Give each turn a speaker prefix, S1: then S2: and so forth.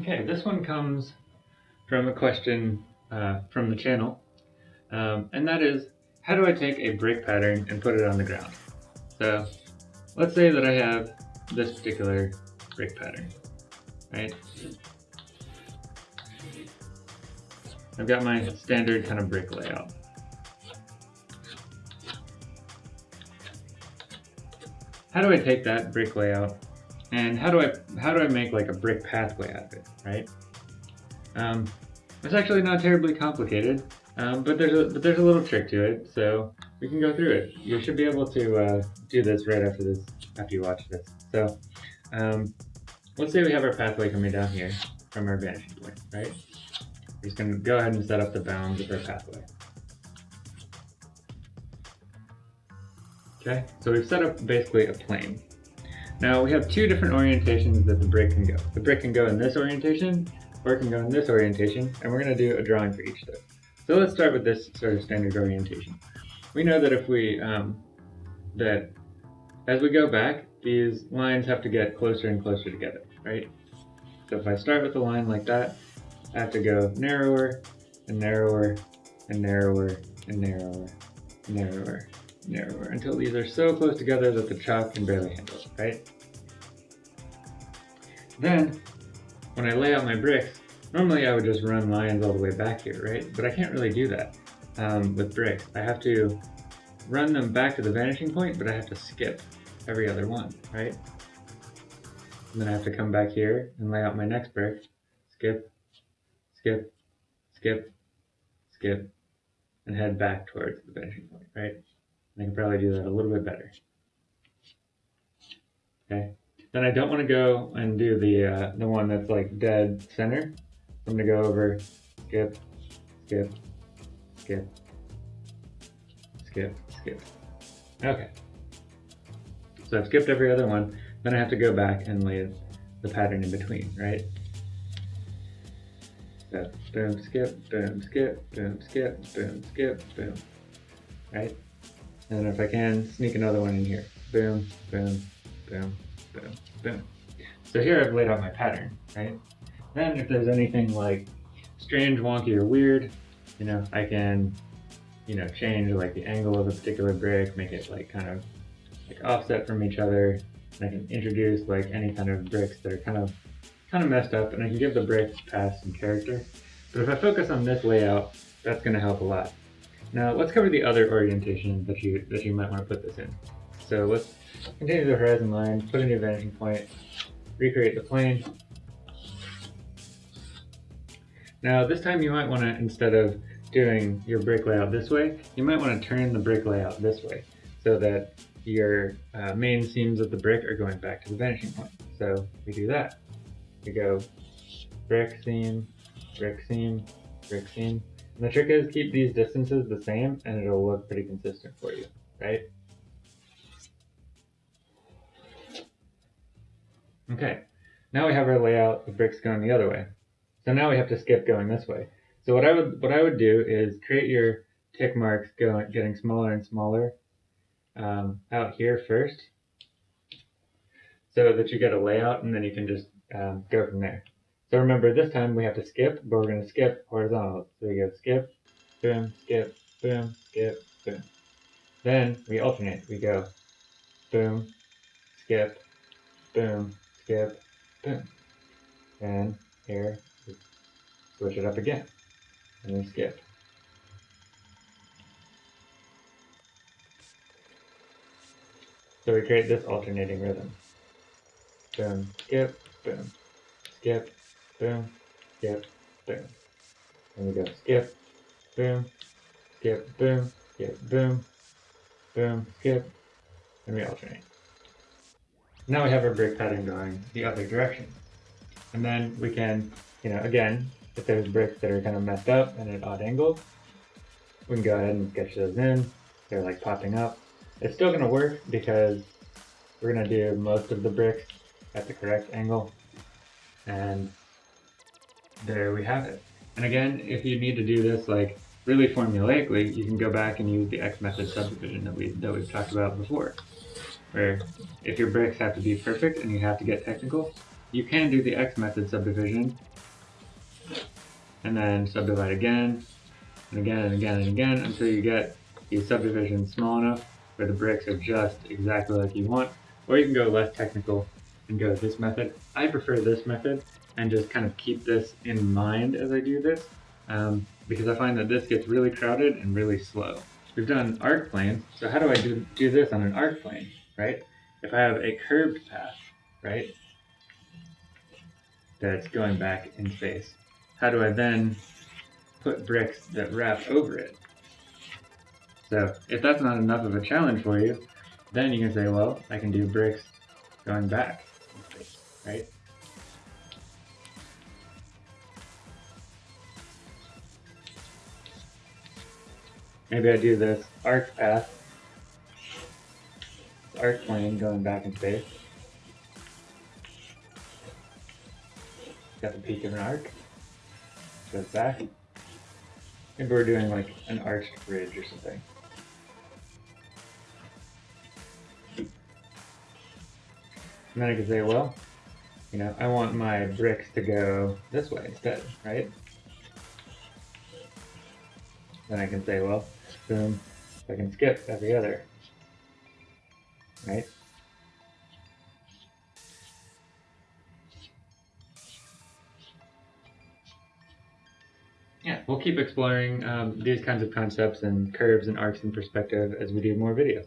S1: Okay, this one comes from a question uh, from the channel, um, and that is, how do I take a brick pattern and put it on the ground? So, let's say that I have this particular brick pattern, right? I've got my standard kind of brick layout. How do I take that brick layout and how do I how do I make like a brick pathway out of it, right? Um, it's actually not terribly complicated, um, but there's a but there's a little trick to it, so we can go through it. You should be able to uh, do this right after this after you watch this. So um, let's say we have our pathway coming down here from our vanishing point, right? We're just gonna go ahead and set up the bounds of our pathway. Okay, so we've set up basically a plane. Now we have two different orientations that the brick can go. The brick can go in this orientation, or it can go in this orientation, and we're going to do a drawing for each of those. So let's start with this sort of standard orientation. We know that if we, um, that as we go back, these lines have to get closer and closer together, right? So if I start with a line like that, I have to go narrower, and narrower, and narrower, and narrower, and narrower, and narrower until these are so close together that the chalk can barely handle it, right? Then, when I lay out my bricks, normally I would just run lines all the way back here, right? But I can't really do that um, with bricks. I have to run them back to the vanishing point, but I have to skip every other one, right? And then I have to come back here and lay out my next brick, skip, skip, skip, skip, and head back towards the vanishing point, right? I can probably do that a little bit better. Okay. Then I don't want to go and do the uh, the one that's like dead center. I'm gonna go over, skip, skip, skip, skip, skip. Okay. So I've skipped every other one. Then I have to go back and lay the pattern in between, right? So boom, skip, boom, skip, boom, skip, boom, skip, boom. Right? And if I can, sneak another one in here. Boom, boom, boom, boom, boom. So here I've laid out my pattern, right? Then if there's anything like strange, wonky, or weird, you know, I can, you know, change like the angle of a particular brick, make it like kind of like offset from each other. And I can introduce like any kind of bricks that are kind of kind of messed up and I can give the bricks path some character. But if I focus on this layout, that's going to help a lot. Now let's cover the other orientation that you that you might want to put this in. So let's continue the horizon line, put a new vanishing point, recreate the plane. Now this time you might want to, instead of doing your brick layout this way, you might want to turn the brick layout this way so that your uh, main seams of the brick are going back to the vanishing point. So we do that. We go brick seam, brick seam, brick seam, and the trick is keep these distances the same and it'll look pretty consistent for you, right? Okay, now we have our layout of bricks going the other way. So now we have to skip going this way. So what I would what I would do is create your tick marks going getting smaller and smaller um, out here first, so that you get a layout and then you can just um, go from there. So remember, this time we have to skip, but we're going to skip horizontal. So we go skip, boom, skip, boom, skip, boom. Then we alternate. We go boom, skip, boom, skip, boom. And here, switch it up again. And then skip. So we create this alternating rhythm. Boom, skip, boom, skip, boom, skip, boom. And we go skip, boom, skip, boom, skip, boom, boom, skip, and we alternate. Now we have our brick pattern going the other direction. And then we can, you know, again, if there's bricks that are kind of messed up and at odd angles, we can go ahead and sketch those in. They're like popping up. It's still gonna work because we're gonna do most of the bricks at the correct angle. And there we have it. And again, if you need to do this like really formulaically, you can go back and use the X method subdivision that, we, that we've talked about before. Where if your bricks have to be perfect and you have to get technical, you can do the X method subdivision, and then subdivide again, and again, and again, and again, until you get these subdivision small enough where the bricks are just exactly like you want. Or you can go less technical and go this method. I prefer this method and just kind of keep this in mind as I do this um, because I find that this gets really crowded and really slow. We've done arc planes, so how do I do, do this on an arc plane, right? If I have a curved path, right, that's going back in space, how do I then put bricks that wrap over it? So if that's not enough of a challenge for you, then you can say, well, I can do bricks going back, right? Maybe I do this arc path, arc plane going back in space. Got the peak of an arc, goes back. Maybe we're doing like an arched bridge or something. And then I could say, well, you know, I want my bricks to go this way instead, right? Then I can say, well, boom, I can skip every other, right? Yeah, we'll keep exploring um, these kinds of concepts and curves and arcs in perspective as we do more videos.